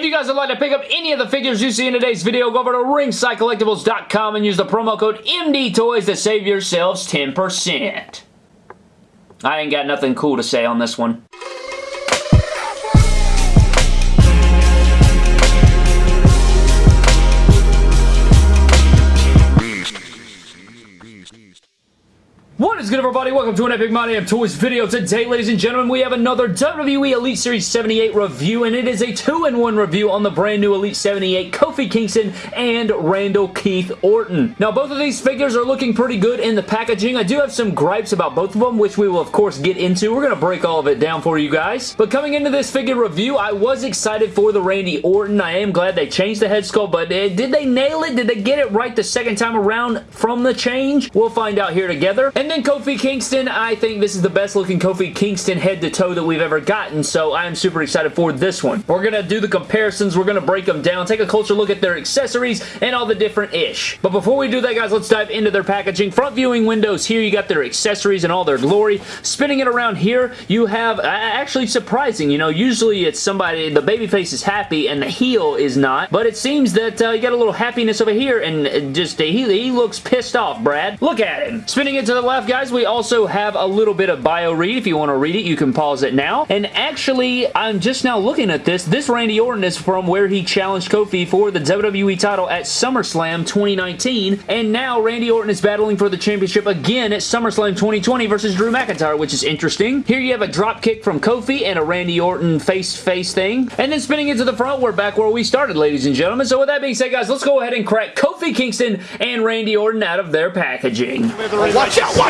If you guys would like to pick up any of the figures you see in today's video, go over to ringsidecollectibles.com and use the promo code MDTOYS to save yourselves 10%. I ain't got nothing cool to say on this one. What is good everybody? Welcome to an Epic My Damn Toys video. Today, ladies and gentlemen, we have another WWE Elite Series 78 review, and it is a 2-in-1 review on the brand new Elite 78 Kofi Kingston and Randall Keith Orton. Now, both of these figures are looking pretty good in the packaging. I do have some gripes about both of them, which we will, of course, get into. We're going to break all of it down for you guys. But coming into this figure review, I was excited for the Randy Orton. I am glad they changed the head sculpt, but uh, did they nail it? Did they get it right the second time around from the change? We'll find out here together. And then Kofi Kingston, I think this is the best looking Kofi Kingston head to toe that we've ever gotten, so I'm super excited for this one. We're going to do the comparisons, we're going to break them down, take a closer look at their accessories and all the different ish. But before we do that, guys, let's dive into their packaging. Front viewing windows here, you got their accessories and all their glory. Spinning it around here, you have, uh, actually surprising, you know, usually it's somebody, the babyface is happy and the heel is not, but it seems that uh, you got a little happiness over here and just, uh, he, he looks pissed off, Brad. Look at him. Spinning it to the left, guys, we also have a little bit of bio read. If you want to read it, you can pause it now. And actually, I'm just now looking at this. This Randy Orton is from where he challenged Kofi for the WWE title at SummerSlam 2019. And now Randy Orton is battling for the championship again at SummerSlam 2020 versus Drew McIntyre, which is interesting. Here you have a drop kick from Kofi and a Randy Orton face-face thing. And then spinning into the front, we're back where we started, ladies and gentlemen. So with that being said, guys, let's go ahead and crack Kofi Kingston and Randy Orton out of their packaging. Watch out, watch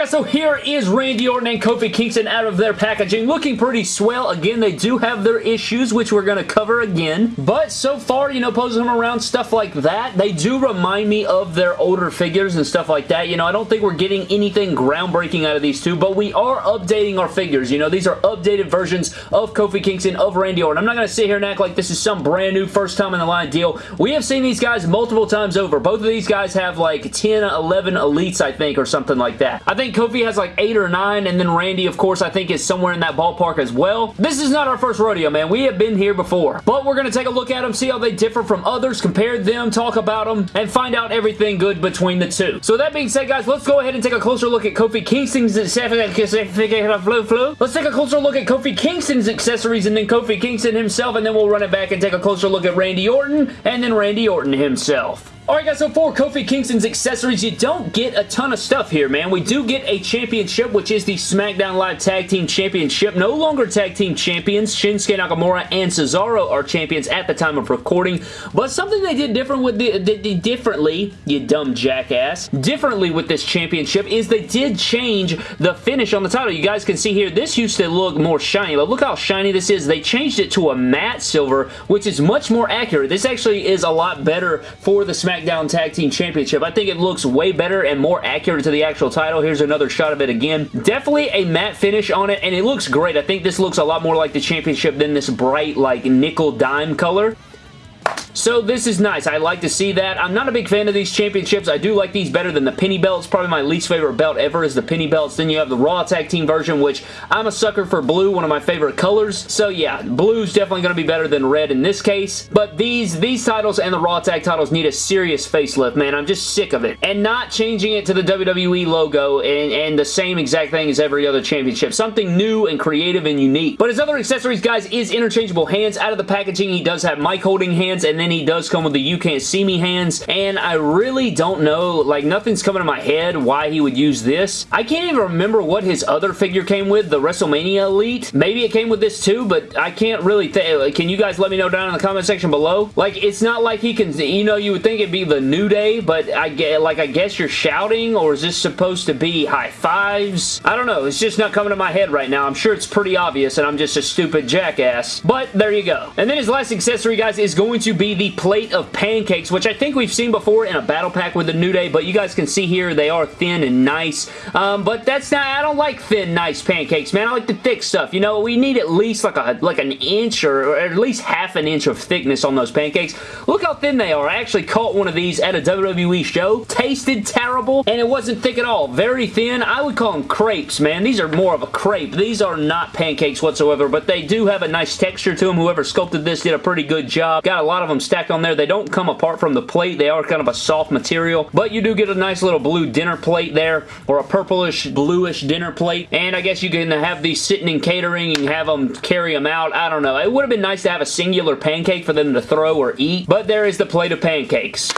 guys, so here is Randy Orton and Kofi Kingston out of their packaging. Looking pretty swell. Again, they do have their issues, which we're going to cover again. But so far, you know, posing them around, stuff like that, they do remind me of their older figures and stuff like that. You know, I don't think we're getting anything groundbreaking out of these two, but we are updating our figures. You know, these are updated versions of Kofi Kingston, of Randy Orton. I'm not going to sit here and act like this is some brand new first time in the line deal. We have seen these guys multiple times over. Both of these guys have like 10, 11 elites, I think, or something like that. I think Kofi has like 8 or 9, and then Randy, of course, I think is somewhere in that ballpark as well. This is not our first rodeo, man. We have been here before. But we're going to take a look at them, see how they differ from others, compare them, talk about them, and find out everything good between the two. So that being said, guys, let's go ahead and take a closer look at Kofi Kingston's Let's take a closer look at Kofi Kingston's accessories and then Kofi Kingston himself, and then we'll run it back and take a closer look at Randy Orton, and then Randy Orton himself. Alright guys, so for Kofi Kingston's accessories, you don't get a ton of stuff here, man. We do get a championship, which is the SmackDown Live Tag Team Championship. No longer Tag Team Champions. Shinsuke Nakamura and Cesaro are champions at the time of recording, but something they did different with the, the, the differently, you dumb jackass, differently with this championship is they did change the finish on the title. You guys can see here, this used to look more shiny, but look how shiny this is. They changed it to a matte silver, which is much more accurate. This actually is a lot better for the SmackDown SmackDown Tag Team Championship. I think it looks way better and more accurate to the actual title. Here's another shot of it again. Definitely a matte finish on it, and it looks great. I think this looks a lot more like the championship than this bright, like, nickel dime color. So this is nice. I like to see that. I'm not a big fan of these championships. I do like these better than the penny belts. Probably my least favorite belt ever is the penny belts. Then you have the Raw Tag Team version, which I'm a sucker for blue, one of my favorite colors. So yeah, blue's definitely going to be better than red in this case. But these, these titles and the Raw Tag titles need a serious facelift, man. I'm just sick of it. And not changing it to the WWE logo and, and the same exact thing as every other championship. Something new and creative and unique. But his other accessories, guys, is interchangeable hands. Out of the packaging, he does have mic holding hands and then he does come with the you can't see me hands and I really don't know like nothing's coming to my head why he would use this. I can't even remember what his other figure came with, the WrestleMania Elite. Maybe it came with this too, but I can't really think. Can you guys let me know down in the comment section below? Like, it's not like he can, you know, you would think it'd be the New Day, but I get, like, I guess you're shouting, or is this supposed to be high fives? I don't know. It's just not coming to my head right now. I'm sure it's pretty obvious, and I'm just a stupid jackass, but there you go. And then his last accessory, guys, is going to be the plate of pancakes, which I think we've seen before in a battle pack with the New Day, but you guys can see here they are thin and nice. Um, but that's not, I don't like thin, nice pancakes, man. I like the thick stuff. You know, we need at least like a like an inch or, or at least half an inch of thickness on those pancakes. Look how thin they are. I actually caught one of these at a WWE show. Tasted terrible, and it wasn't thick at all. Very thin. I would call them crepes, man. These are more of a crepe. These are not pancakes whatsoever, but they do have a nice texture to them. Whoever sculpted this did a pretty good job. Got a lot of them stacked on there. They don't come apart from the plate. They are kind of a soft material, but you do get a nice little blue dinner plate there, or a purplish, bluish dinner plate, and I guess you can have these sitting in catering and have them carry them out. I don't know. It would have been nice to have a singular pancake for them to throw or eat, but there is the plate of pancakes.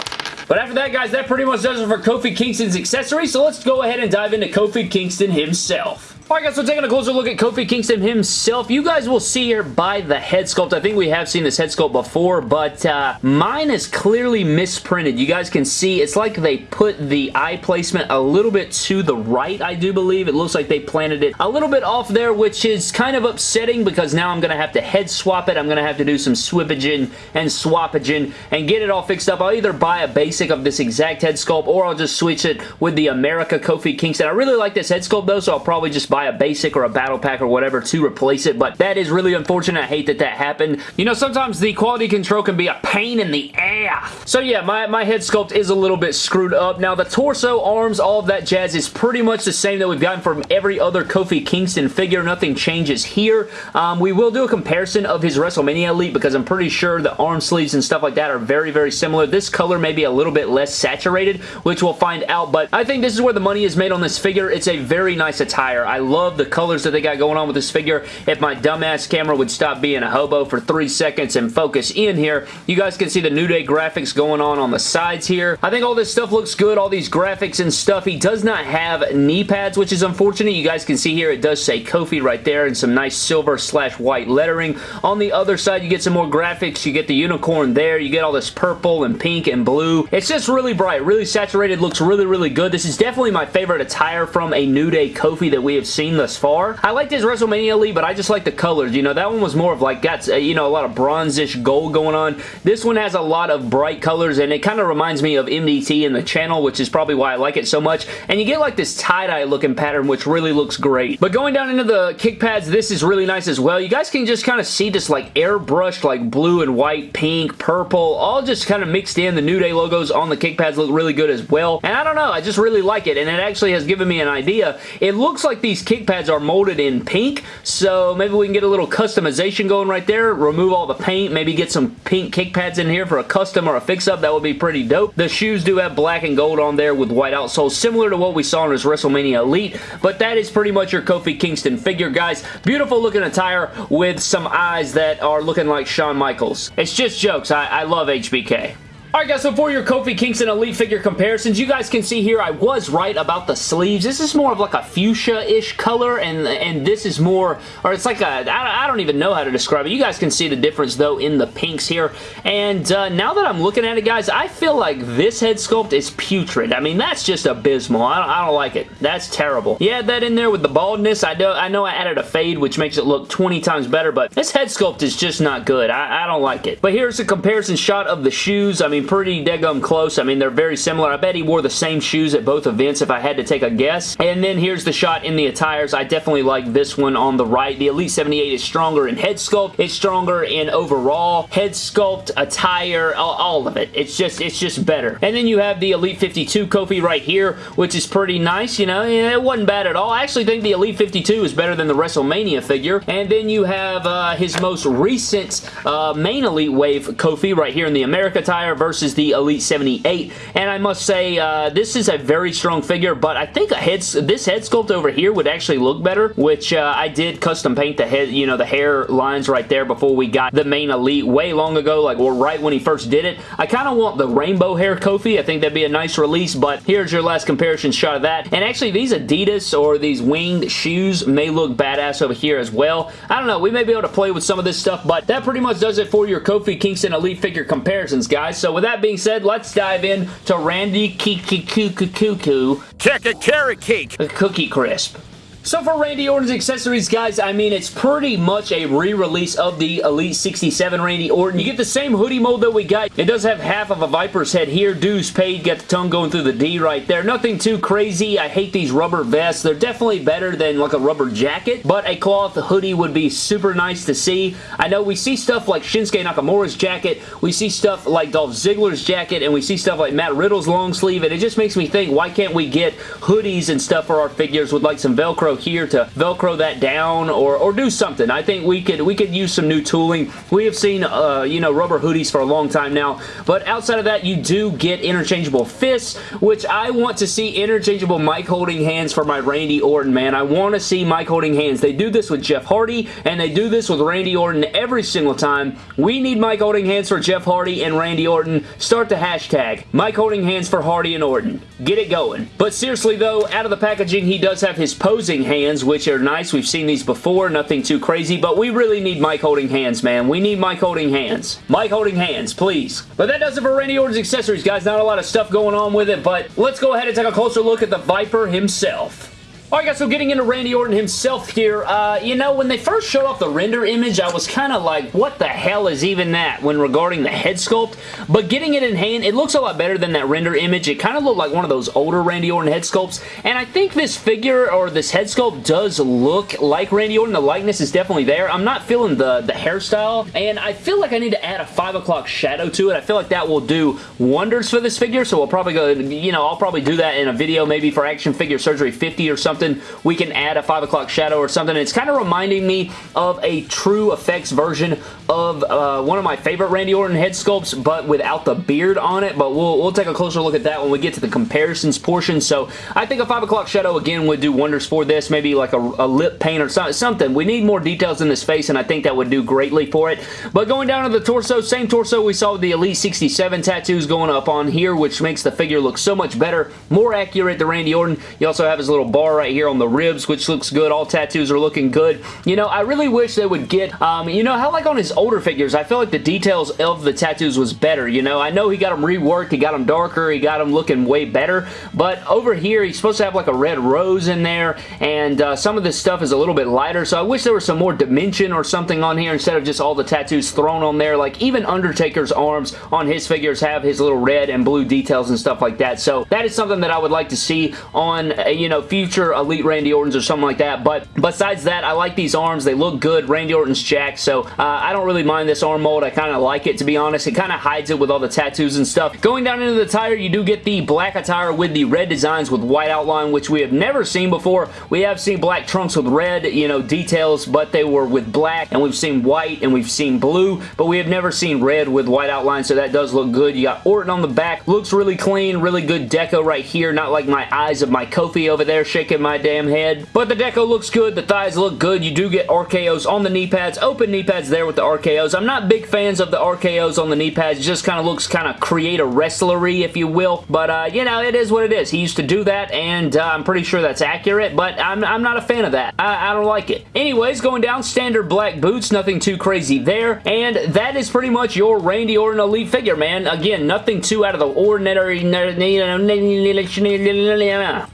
But after that, guys, that pretty much does it for Kofi Kingston's accessories, so let's go ahead and dive into Kofi Kingston himself. Alright guys, so taking a closer look at Kofi Kingston himself, you guys will see here by the head sculpt. I think we have seen this head sculpt before, but uh, mine is clearly misprinted. You guys can see it's like they put the eye placement a little bit to the right, I do believe. It looks like they planted it a little bit off there, which is kind of upsetting because now I'm going to have to head swap it. I'm going to have to do some swippaging and swappaging and get it all fixed up. I'll either buy a basic of this exact head sculpt or I'll just switch it with the America Kofi Kingston. I really like this head sculpt though, so I'll probably just buy buy a basic or a battle pack or whatever to replace it, but that is really unfortunate. I hate that that happened. You know, sometimes the quality control can be a pain in the ass. So yeah, my, my head sculpt is a little bit screwed up. Now, the torso, arms, all of that jazz is pretty much the same that we've gotten from every other Kofi Kingston figure. Nothing changes here. Um, we will do a comparison of his WrestleMania Elite because I'm pretty sure the arm sleeves and stuff like that are very, very similar. This color may be a little bit less saturated, which we'll find out, but I think this is where the money is made on this figure. It's a very nice attire. I love the colors that they got going on with this figure. If my dumbass camera would stop being a hobo for three seconds and focus in here, you guys can see the New Day graphics going on on the sides here. I think all this stuff looks good, all these graphics and stuff. He does not have knee pads, which is unfortunate. You guys can see here it does say Kofi right there and some nice silver slash white lettering. On the other side, you get some more graphics. You get the unicorn there. You get all this purple and pink and blue. It's just really bright, really saturated, looks really, really good. This is definitely my favorite attire from a New Day Kofi that we have seen thus far. I liked his WrestleMania Elite, but I just like the colors. You know, that one was more of like, got, uh, you know, a lot of bronzish gold going on. This one has a lot of bright colors, and it kind of reminds me of MDT in the channel, which is probably why I like it so much. And you get like this tie-dye looking pattern, which really looks great. But going down into the kick pads, this is really nice as well. You guys can just kind of see this like airbrushed like blue and white, pink, purple, all just kind of mixed in. The New Day logos on the kick pads look really good as well. And I don't know, I just really like it, and it actually has given me an idea. It looks like these kick pads are molded in pink, so maybe we can get a little customization going right there, remove all the paint, maybe get some pink kick pads in here for a custom or a fix-up. That would be pretty dope. The shoes do have black and gold on there with white outsoles, similar to what we saw in his WrestleMania Elite, but that is pretty much your Kofi Kingston figure, guys. Beautiful looking attire with some eyes that are looking like Shawn Michaels. It's just jokes. I, I love HBK. Alright guys, so for your Kofi Kingston Elite figure comparisons, you guys can see here I was right about the sleeves. This is more of like a fuchsia-ish color, and and this is more, or it's like a, I, I don't even know how to describe it. You guys can see the difference though in the pinks here, and uh, now that I'm looking at it guys, I feel like this head sculpt is putrid. I mean, that's just abysmal. I don't, I don't like it. That's terrible. You that in there with the baldness. I, do, I know I added a fade, which makes it look 20 times better, but this head sculpt is just not good. I, I don't like it. But here's a comparison shot of the shoes. I mean, pretty dead close. I mean, they're very similar. I bet he wore the same shoes at both events if I had to take a guess. And then here's the shot in the attires. I definitely like this one on the right. The Elite 78 is stronger in head sculpt. It's stronger in overall head sculpt, attire, all, all of it. It's just, it's just better. And then you have the Elite 52 Kofi right here, which is pretty nice, you know. It wasn't bad at all. I actually think the Elite 52 is better than the WrestleMania figure. And then you have uh, his most recent uh, main Elite Wave Kofi right here in the America attire versus versus the Elite 78. And I must say, uh, this is a very strong figure, but I think a head, this head sculpt over here would actually look better, which uh, I did custom paint the head, you know, the hair lines right there before we got the main Elite way long ago, like well, right when he first did it. I kind of want the rainbow hair Kofi. I think that'd be a nice release, but here's your last comparison shot of that. And actually, these Adidas or these winged shoes may look badass over here as well. I don't know. We may be able to play with some of this stuff, but that pretty much does it for your Kofi Kingston Elite figure comparisons, guys. So with with that being said, let's dive in to Randy Kiki Cuckoo Check a carrot cake. A Cookie Crisp. So for Randy Orton's accessories, guys, I mean, it's pretty much a re-release of the Elite 67 Randy Orton. You get the same hoodie mold that we got. It does have half of a Viper's head here. Dues paid. Got the tongue going through the D right there. Nothing too crazy. I hate these rubber vests. They're definitely better than like a rubber jacket, but a cloth hoodie would be super nice to see. I know we see stuff like Shinsuke Nakamura's jacket. We see stuff like Dolph Ziggler's jacket, and we see stuff like Matt Riddle's long sleeve, and it just makes me think, why can't we get hoodies and stuff for our figures with like some Velcro here to velcro that down or, or do something. I think we could we could use some new tooling. We have seen uh, you know rubber hoodies for a long time now, but outside of that you do get interchangeable fists, which I want to see interchangeable mic holding hands for my Randy Orton, man. I want to see mic holding hands. They do this with Jeff Hardy, and they do this with Randy Orton every single time. We need mic holding hands for Jeff Hardy and Randy Orton. Start the hashtag. Mic holding hands for Hardy and Orton. Get it going. But seriously though, out of the packaging, he does have his posing holding hands, which are nice. We've seen these before, nothing too crazy, but we really need mic holding hands, man. We need mic holding hands. mic holding hands, please. But that does it for Randy Orton's accessories, guys. Not a lot of stuff going on with it, but let's go ahead and take a closer look at the Viper himself. Alright guys, so getting into Randy Orton himself here, uh, you know, when they first showed off the render image, I was kind of like, what the hell is even that when regarding the head sculpt? But getting it in hand, it looks a lot better than that render image. It kind of looked like one of those older Randy Orton head sculpts, and I think this figure or this head sculpt does look like Randy Orton. The likeness is definitely there. I'm not feeling the, the hairstyle, and I feel like I need to add a 5 o'clock shadow to it. I feel like that will do wonders for this figure, so we'll probably go, you know, I'll probably do that in a video maybe for Action Figure Surgery 50 or something something, we can add a 5 o'clock shadow or something. It's kind of reminding me of a TruFX version of uh, one of my favorite Randy Orton head sculpts, but without the beard on it, but we'll, we'll take a closer look at that when we get to the comparisons portion. So I think a 5 o'clock shadow, again, would do wonders for this. Maybe like a, a lip paint or something. We need more details in this face, and I think that would do greatly for it. But going down to the torso, same torso we saw the Elite 67 tattoos going up on here, which makes the figure look so much better, more accurate to Randy Orton. You also have his little bar right here on the ribs, which looks good. All tattoos are looking good. You know, I really wish they would get, um, you know, how like on his older figures, I feel like the details of the tattoos was better, you know? I know he got them reworked, he got them darker, he got them looking way better, but over here, he's supposed to have like a red rose in there, and uh, some of this stuff is a little bit lighter, so I wish there was some more dimension or something on here instead of just all the tattoos thrown on there. Like, even Undertaker's arms on his figures have his little red and blue details and stuff like that, so that is something that I would like to see on, uh, you know, future Elite Randy Orton's or something like that. But besides that, I like these arms. They look good. Randy Orton's jacked, so uh, I don't really mind this arm mold. I kind of like it, to be honest. It kind of hides it with all the tattoos and stuff. Going down into the tire, you do get the black attire with the red designs with white outline, which we have never seen before. We have seen black trunks with red, you know, details, but they were with black, and we've seen white, and we've seen blue, but we have never seen red with white outline, so that does look good. You got Orton on the back. Looks really clean, really good deco right here, not like my eyes of my Kofi over there shaking my damn head. But the deco looks good. The thighs look good. You do get RKOs on the knee pads. Open knee pads there with the RKOs. I'm not big fans of the RKOs on the knee pads. It just kind of looks kind of create a wrestlery, if you will. But, uh, you know, it is what it is. He used to do that, and uh, I'm pretty sure that's accurate, but I'm, I'm not a fan of that. I, I don't like it. Anyways, going down, standard black boots. Nothing too crazy there. And that is pretty much your Randy Orton Elite figure, man. Again, nothing too out of the ordinary.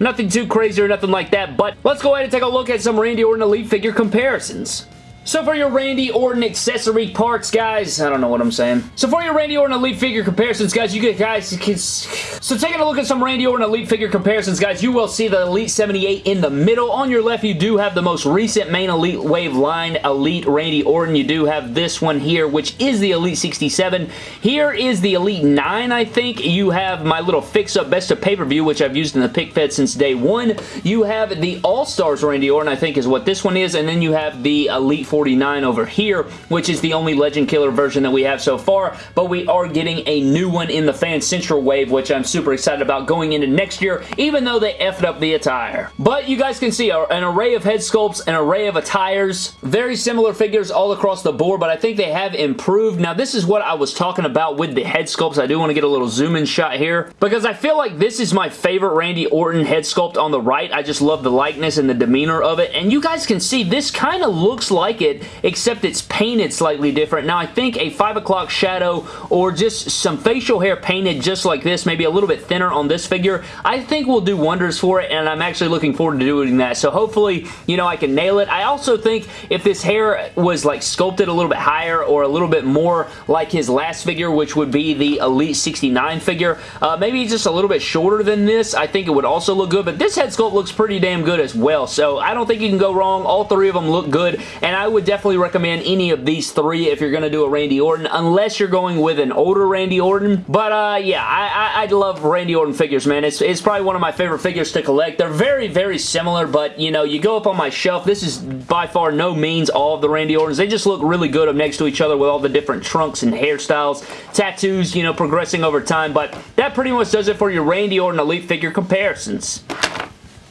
Nothing too crazy or nothing like that, but let's go ahead and take a look at some Randy Orton Elite figure comparisons. So for your Randy Orton accessory parts, guys, I don't know what I'm saying. So for your Randy Orton Elite figure comparisons, guys, you get guys, so taking a look at some Randy Orton Elite figure comparisons, guys, you will see the Elite 78 in the middle. On your left, you do have the most recent main Elite Wave line, Elite Randy Orton. You do have this one here, which is the Elite 67. Here is the Elite 9, I think. You have my little fix-up Best of Pay-Per-View, which I've used in the pick fed since day one. You have the All-Stars Randy Orton, I think is what this one is, and then you have the Elite 49 over here, which is the only Legend Killer version that we have so far, but we are getting a new one in the Fan Central Wave, which I'm super excited about going into next year, even though they effed up the attire. But you guys can see an array of head sculpts, an array of attires, very similar figures all across the board, but I think they have improved. Now, this is what I was talking about with the head sculpts. I do want to get a little zoom in shot here, because I feel like this is my favorite Randy Orton head sculpt on the right. I just love the likeness and the demeanor of it, and you guys can see this kind of looks like like it, except it's painted slightly different. Now, I think a 5 o'clock shadow or just some facial hair painted just like this, maybe a little bit thinner on this figure, I think will do wonders for it, and I'm actually looking forward to doing that. So hopefully, you know, I can nail it. I also think if this hair was like sculpted a little bit higher or a little bit more like his last figure, which would be the Elite 69 figure, uh, maybe just a little bit shorter than this, I think it would also look good, but this head sculpt looks pretty damn good as well, so I don't think you can go wrong. All three of them look good, and I would definitely recommend any of these three if you're going to do a Randy Orton, unless you're going with an older Randy Orton, but uh, yeah, I, I, I love Randy Orton figures, man. It's, it's probably one of my favorite figures to collect. They're very, very similar, but, you know, you go up on my shelf, this is by far no means all of the Randy Ortons. They just look really good up next to each other with all the different trunks and hairstyles, tattoos, you know, progressing over time, but that pretty much does it for your Randy Orton Elite figure comparisons.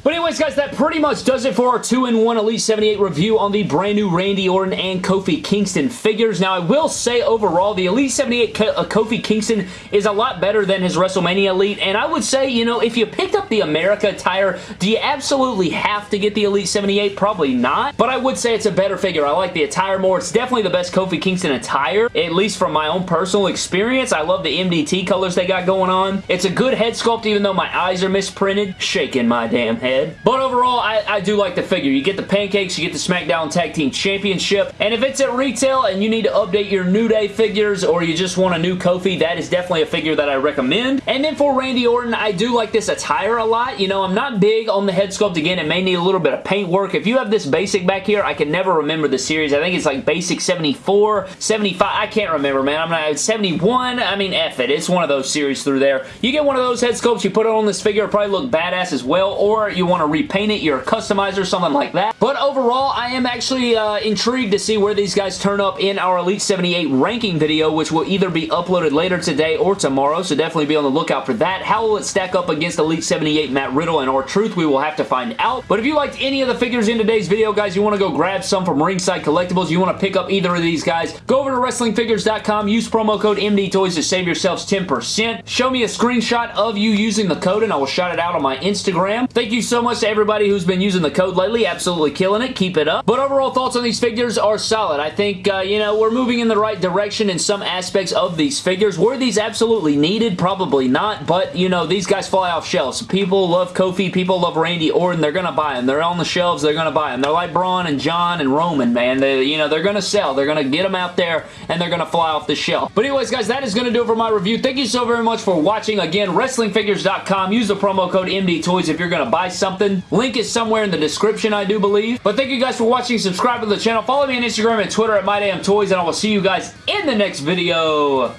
But anyways, guys, that pretty much does it for our 2-in-1 Elite 78 review on the brand new Randy Orton and Kofi Kingston figures. Now, I will say overall, the Elite 78 uh, Kofi Kingston is a lot better than his WrestleMania Elite, and I would say, you know, if you picked up the America attire, do you absolutely have to get the Elite 78? Probably not, but I would say it's a better figure. I like the attire more. It's definitely the best Kofi Kingston attire, at least from my own personal experience. I love the MDT colors they got going on. It's a good head sculpt, even though my eyes are misprinted. Shaking my damn head head. But overall, I, I do like the figure. You get the pancakes, you get the SmackDown Tag Team Championship, and if it's at retail and you need to update your New Day figures or you just want a new Kofi, that is definitely a figure that I recommend. And then for Randy Orton, I do like this attire a lot. You know, I'm not big on the head sculpt. Again, it may need a little bit of paint work. If you have this basic back here, I can never remember the series. I think it's like basic 74, 75. I can't remember, man. I'm not 71. I mean, F it. It's one of those series through there. You get one of those head sculpts, you put it on this figure, probably look badass as well, or you want to repaint it, you're a customizer, something like that. But overall, I am actually uh, intrigued to see where these guys turn up in our Elite 78 ranking video, which will either be uploaded later today or tomorrow, so definitely be on the lookout for that. How will it stack up against Elite 78 Matt Riddle and R-Truth? We will have to find out. But if you liked any of the figures in today's video, guys, you want to go grab some from Ringside Collectibles, you want to pick up either of these guys, go over to WrestlingFigures.com, use promo code MDTOYS to save yourselves 10%. Show me a screenshot of you using the code, and I will shout it out on my Instagram. Thank you so much to everybody who's been using the code lately. Absolutely killing it. Keep it up. But overall thoughts on these figures are solid. I think, uh, you know, we're moving in the right direction in some aspects of these figures. Were these absolutely needed? Probably not. But, you know, these guys fly off shelves. People love Kofi. People love Randy Orton. They're going to buy them. They're on the shelves. They're going to buy them. They're like Braun and John and Roman, man. They, you know, they're going to sell. They're going to get them out there and they're going to fly off the shelf. But anyways, guys, that is going to do it for my review. Thank you so very much for watching. Again, WrestlingFigures.com. Use the promo code MDTOYS if you're going to buy something. Link is somewhere in the description, I do believe. But thank you guys for watching. Subscribe to the channel. Follow me on Instagram and Twitter at MyDamnToys, and I will see you guys in the next video.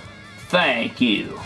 Thank you.